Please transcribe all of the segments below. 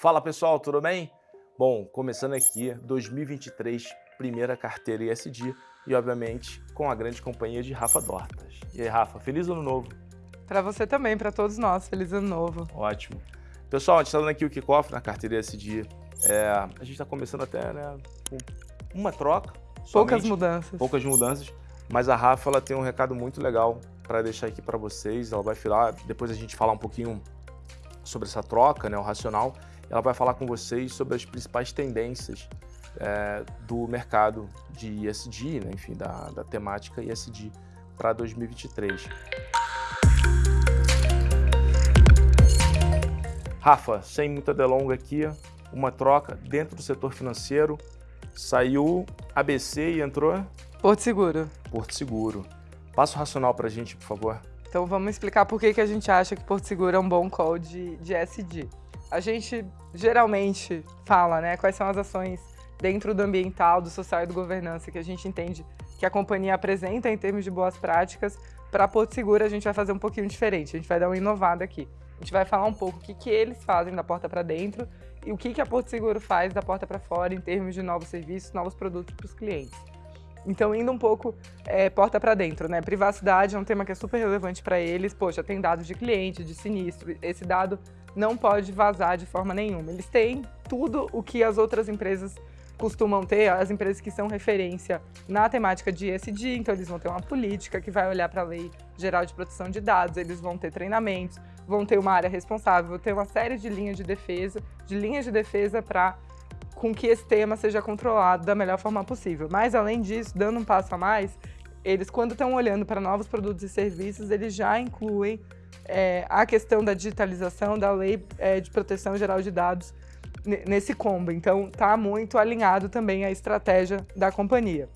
Fala pessoal, tudo bem? Bom, começando aqui 2023, primeira carteira ISD e obviamente com a grande companhia de Rafa Dortas. E aí Rafa, feliz ano novo! Para você também, para todos nós, feliz ano novo! Ótimo! Pessoal, a gente está dando aqui o kickoff na carteira ISD. É, a gente está começando até né, com uma troca. Poucas mudanças. Poucas mudanças. Mas a Rafa ela tem um recado muito legal para deixar aqui para vocês. Ela vai falar, depois a gente falar um pouquinho sobre essa troca, né, o racional ela vai falar com vocês sobre as principais tendências é, do mercado de ESG, né, enfim, da, da temática ESG para 2023. Rafa, sem muita delonga aqui, uma troca dentro do setor financeiro, saiu ABC e entrou? Porto Seguro. Porto Seguro. Passa o racional para a gente, por favor. Então vamos explicar por que, que a gente acha que Porto Seguro é um bom call de, de SD a gente geralmente fala, né, quais são as ações dentro do ambiental, do social e do governança que a gente entende que a companhia apresenta em termos de boas práticas. Para Porto Seguro, a gente vai fazer um pouquinho diferente, a gente vai dar uma inovada aqui. A gente vai falar um pouco o que, que eles fazem da porta para dentro e o que, que a Porto Seguro faz da porta para fora em termos de novos serviços, novos produtos para os clientes. Então, indo um pouco é, porta para dentro, né? Privacidade é um tema que é super relevante para eles. Poxa, tem dados de cliente, de sinistro. Esse dado não pode vazar de forma nenhuma. Eles têm tudo o que as outras empresas costumam ter, as empresas que são referência na temática de ESG, então eles vão ter uma política que vai olhar para a Lei Geral de Proteção de Dados, eles vão ter treinamentos, vão ter uma área responsável, vão ter uma série de linhas de defesa, de linhas de defesa para com que esse tema seja controlado da melhor forma possível. Mas, além disso, dando um passo a mais, eles, quando estão olhando para novos produtos e serviços, eles já incluem é, a questão da digitalização da Lei é, de Proteção Geral de Dados nesse combo. Então, está muito alinhado também à estratégia da companhia.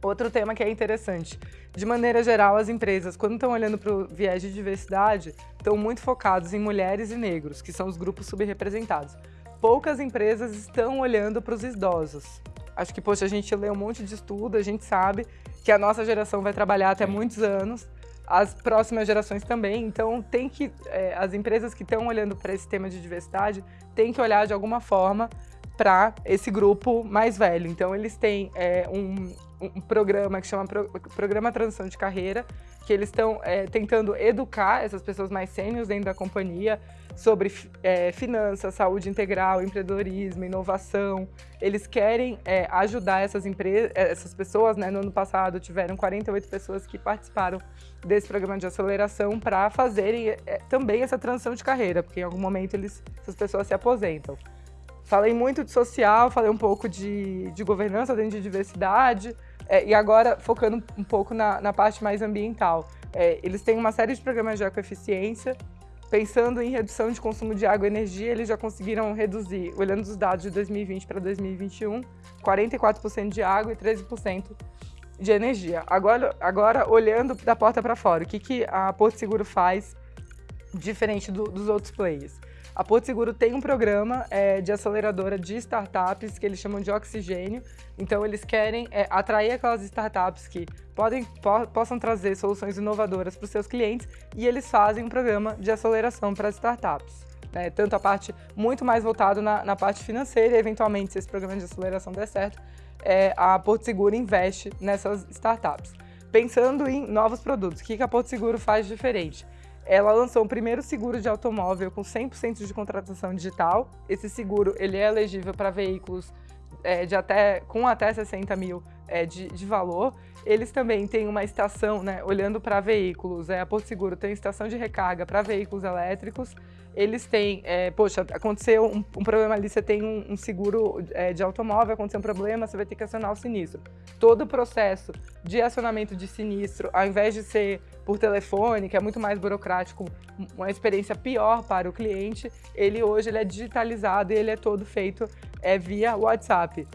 Outro tema que é interessante, de maneira geral, as empresas, quando estão olhando para o viés de diversidade, estão muito focados em mulheres e negros, que são os grupos subrepresentados poucas empresas estão olhando para os idosos. Acho que, poxa, a gente lê um monte de estudo, a gente sabe que a nossa geração vai trabalhar até muitos anos, as próximas gerações também, então tem que, é, as empresas que estão olhando para esse tema de diversidade, têm que olhar de alguma forma para esse grupo mais velho. Então eles têm é, um, um, programa que chama Pro, Programa Transição de Carreira, que eles estão é, tentando educar essas pessoas mais sêniores dentro da companhia, sobre é, finanças, saúde integral, empreendedorismo, inovação. Eles querem é, ajudar essas empresas, é, essas pessoas, né? No ano passado tiveram 48 pessoas que participaram desse programa de aceleração para fazerem é, também essa transição de carreira, porque em algum momento eles, essas pessoas se aposentam. Falei muito de social, falei um pouco de, de governança dentro de diversidade, é, e agora focando um pouco na, na parte mais ambiental. É, eles têm uma série de programas de ecoeficiência Pensando em redução de consumo de água e energia, eles já conseguiram reduzir, olhando os dados de 2020 para 2021, 44% de água e 13% de energia. Agora, agora olhando da porta para fora, o que, que a Porto Seguro faz diferente do, dos outros players? A Porto Seguro tem um programa é, de aceleradora de startups que eles chamam de oxigênio. Então, eles querem é, atrair aquelas startups que podem, po possam trazer soluções inovadoras para os seus clientes e eles fazem um programa de aceleração para as startups. Né? Tanto a parte muito mais voltado na, na, parte financeira eventualmente, se esse programa de aceleração der certo, é, a Porto Seguro investe nessas startups. Pensando em novos produtos, o que, que a Porto Seguro faz diferente? Ela lançou o primeiro seguro de automóvel com 100% de contratação digital. Esse seguro ele é elegível para veículos é, de até, com até 60 mil é, de, de, valor. Eles também têm uma estação, né, olhando para veículos, é, a Porto Seguro tem estação de recarga para veículos elétricos eles têm, é, poxa, aconteceu um, um, problema ali, você tem um, um seguro é, de automóvel, aconteceu um problema, você vai ter que acionar o sinistro. Todo o processo de acionamento de sinistro, ao invés de ser por telefone, que é muito mais burocrático, uma experiência pior para o cliente, ele hoje ele é digitalizado e ele é todo feito é, via WhatsApp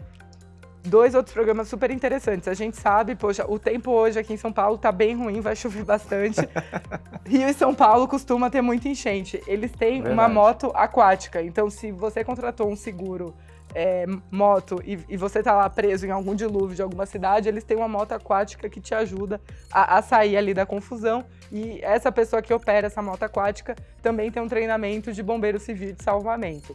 dois outros programas super interessantes. A gente sabe, poxa, o tempo hoje aqui em São Paulo tá bem ruim, vai chover bastante. Rio e São Paulo costuma ter muita enchente. Eles têm Verdade. uma moto aquática, então se você contratou um seguro é, moto e, e, você tá lá preso em algum dilúvio de alguma cidade, eles têm uma moto aquática que te ajuda a, a sair ali da confusão. E essa pessoa que opera essa moto aquática também tem um treinamento de bombeiro civil de salvamento.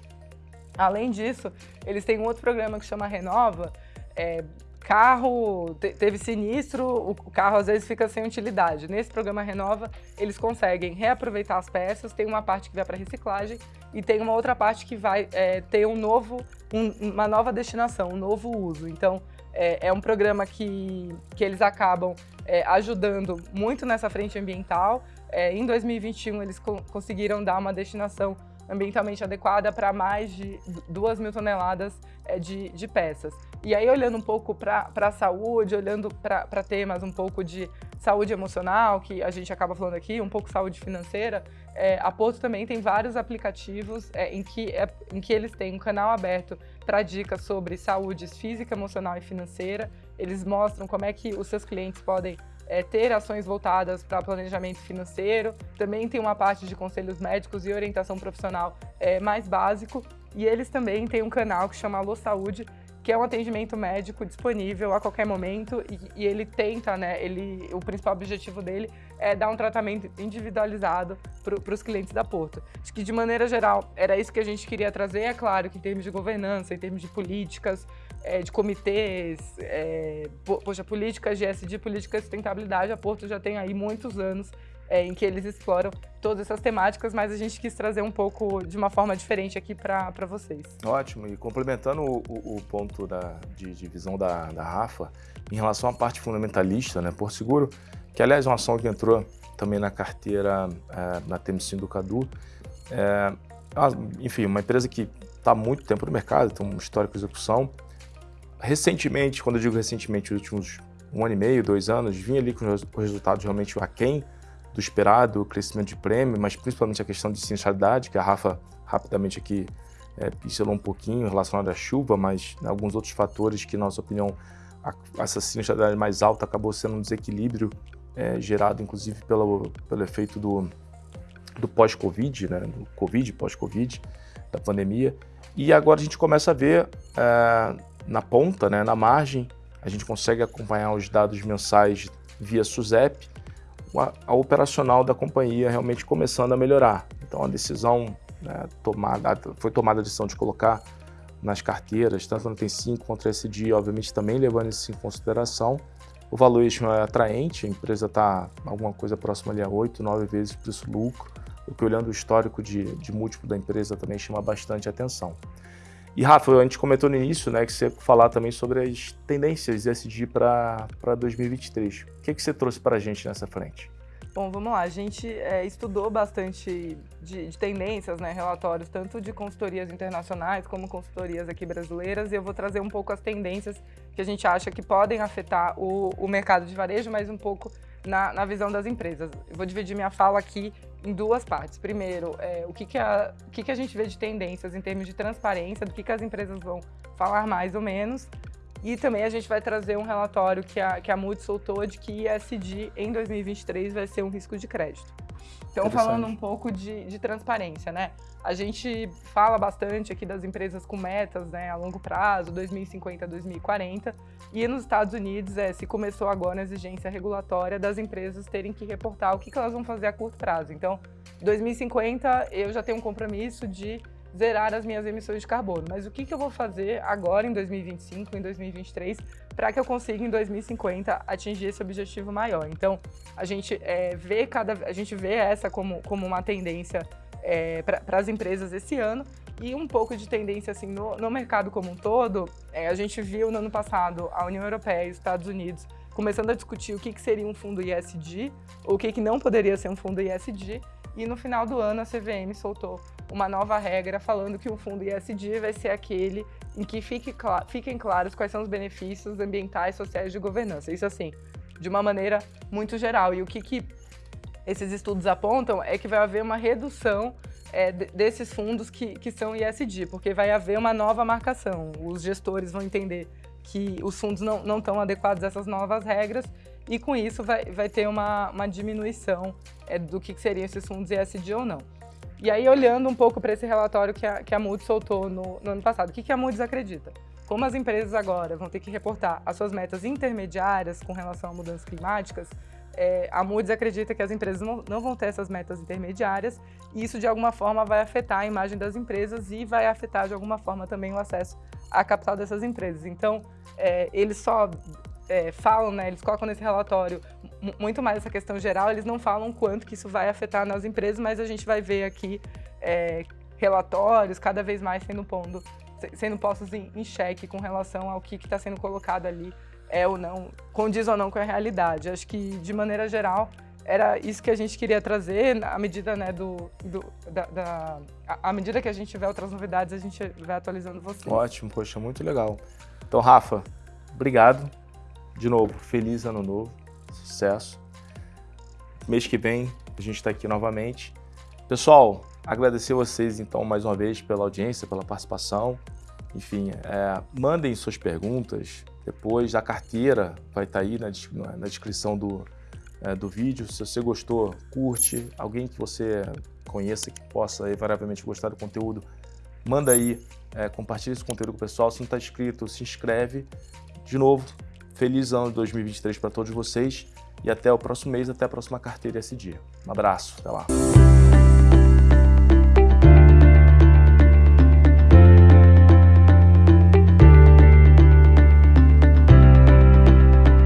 Além disso, eles têm um outro programa que chama Renova, é, carro teve sinistro, o carro às vezes fica sem utilidade. Nesse programa Renova, eles conseguem reaproveitar as peças, tem uma parte que vai para reciclagem e tem uma outra parte que vai é, ter um novo, um, uma nova destinação, um novo uso. Então, é, é um programa que, que eles acabam é, ajudando muito nessa frente ambiental. É, em 2021, eles co conseguiram dar uma destinação ambientalmente adequada para mais de 2 mil toneladas é, de, de peças. E aí, olhando um pouco para a saúde, olhando para temas um pouco de saúde emocional, que a gente acaba falando aqui, um pouco saúde financeira, é, a Porto também tem vários aplicativos é, em, que, é, em que eles têm um canal aberto para dicas sobre saúde física, emocional e financeira. Eles mostram como é que os seus clientes podem é, ter ações voltadas para planejamento financeiro. Também tem uma parte de conselhos médicos e orientação profissional é, mais básico. E eles também têm um canal que chama Alô Saúde, que é um atendimento médico disponível a qualquer momento e, e, ele tenta, né, ele, o principal objetivo dele é dar um tratamento individualizado para os clientes da Porto. Acho que de maneira geral era isso que a gente queria trazer, é claro que em termos de governança, em termos de políticas, é, de comitês, é, poxa, políticas de SD, políticas de sustentabilidade, a Porto já tem aí muitos anos é, em que eles exploram todas essas temáticas, mas a gente quis trazer um pouco de uma forma diferente aqui para vocês. Ótimo, e complementando o, o, ponto da, de, de visão da, da, Rafa, em relação à parte fundamentalista, né, Porto Seguro, que aliás é uma ação que entrou também na carteira, é, na TMC do Cadu, é, enfim, uma empresa que está há muito tempo no mercado, tem um histórico de execução. Recentemente, quando eu digo recentemente, os últimos um ano e meio, dois anos, vinha ali com os resultados realmente aquém do esperado, o crescimento de prêmio, mas principalmente a questão de sinistralidade, que a Rafa rapidamente aqui é, pincelou um pouquinho relacionado à chuva, mas né, alguns outros fatores que, na nossa opinião, a, essa sinistralidade mais alta acabou sendo um desequilíbrio é, gerado, inclusive, pelo, pelo efeito do, do pós-Covid, né, do Covid, pós-Covid, da pandemia. E agora a gente começa a ver é, na ponta, né, na margem, a gente consegue acompanhar os dados mensais via SUSEP, a, a operacional da companhia realmente começando a melhorar. Então a decisão né, tomada, foi tomada a decisão de colocar nas carteiras, tanto no T5 quanto no SD, obviamente também levando isso em consideração. O valuation é atraente, a empresa está alguma coisa próxima ali a 8, 9 vezes preço-lucro, o que olhando o histórico de, de múltiplo da empresa também chama bastante atenção. E Rafa, a gente comentou no início né, que você falar também sobre as tendências ESG para 2023. O que, que você trouxe para a gente nessa frente? Bom, vamos lá. A gente é, estudou bastante de, de, tendências, né, relatórios, tanto de consultorias internacionais como consultorias aqui brasileiras, e eu vou trazer um pouco as tendências que a gente acha que podem afetar o, o mercado de varejo, mas um pouco na, na visão das empresas. Eu vou dividir minha fala aqui em duas partes. Primeiro, é, o, que, que, a, o que, que a gente vê de tendências em termos de transparência, do que, que as empresas vão falar mais ou menos. E também a gente vai trazer um relatório que a, que a Moody's soltou de que ESG em 2023 vai ser um risco de crédito. Então, falando um pouco de, de, transparência, né? A gente fala bastante aqui das empresas com metas né, a longo prazo, 2050, 2040, e nos Estados Unidos é, se começou agora a exigência regulatória das empresas terem que reportar o que, que elas vão fazer a curto prazo. Então, 2050 eu já tenho um compromisso de zerar as minhas emissões de carbono. Mas o que, que eu vou fazer agora em 2025, em 2023, para que eu consiga em 2050 atingir esse objetivo maior? Então, a gente é, vê cada, a gente vê essa como, como uma tendência é, para as empresas esse ano e um pouco de tendência assim no, no mercado como um todo. É, a gente viu no ano passado a União Europeia e os Estados Unidos começando a discutir o que, que seria um fundo ISD, o que, que não poderia ser um fundo ISD, e no final do ano a CVM soltou uma nova regra falando que o fundo ISD vai ser aquele em que fique cl fiquem claros quais são os benefícios ambientais, sociais de governança. Isso assim, de uma maneira muito geral. E o que, que esses estudos apontam é que vai haver uma redução é, desses fundos que, que são ISD, porque vai haver uma nova marcação. Os gestores vão entender que os fundos não, não estão adequados a essas novas regras e com isso vai, vai ter uma, uma diminuição é, do que seriam esses fundos ESG ou não. E aí, olhando um pouco para esse relatório que a, que a Moody's soltou no, no ano passado, o que, que a Moody's acredita? Como as empresas agora vão ter que reportar as suas metas intermediárias com relação a mudanças climáticas, é, a Moody's acredita que as empresas não, não, vão ter essas metas intermediárias e isso de alguma forma vai afetar a imagem das empresas e vai afetar de alguma forma também o acesso à capital dessas empresas. Então, é, eles só é, falam, né, eles colocam nesse relatório muito mais essa questão geral, eles não falam quanto que isso vai afetar nas empresas, mas a gente vai ver aqui é, relatórios cada vez mais sendo, pondo, sendo postos em, em xeque com relação ao que está sendo colocado ali é ou não, condiz ou não com a realidade. Acho que, de maneira geral, era isso que a gente queria trazer, à medida, né, do, do da, da, à medida que a gente tiver outras novidades, a gente vai atualizando você. Ótimo, poxa, muito legal. Então, Rafa, obrigado. De novo, feliz ano novo, sucesso. Mês que vem a gente está aqui novamente. Pessoal, agradecer vocês então mais uma vez pela audiência, pela participação. Enfim, é, mandem suas perguntas, depois a carteira vai estar tá aí na, na descrição do, é, do vídeo. Se você gostou, curte. Alguém que você conheça que possa invariavelmente gostar do conteúdo, manda aí, é, compartilha esse conteúdo com o pessoal. Se não está inscrito, se inscreve. De novo, feliz ano de 2023 para todos vocês e até o próximo mês, até a próxima carteira esse dia. Um abraço, até lá.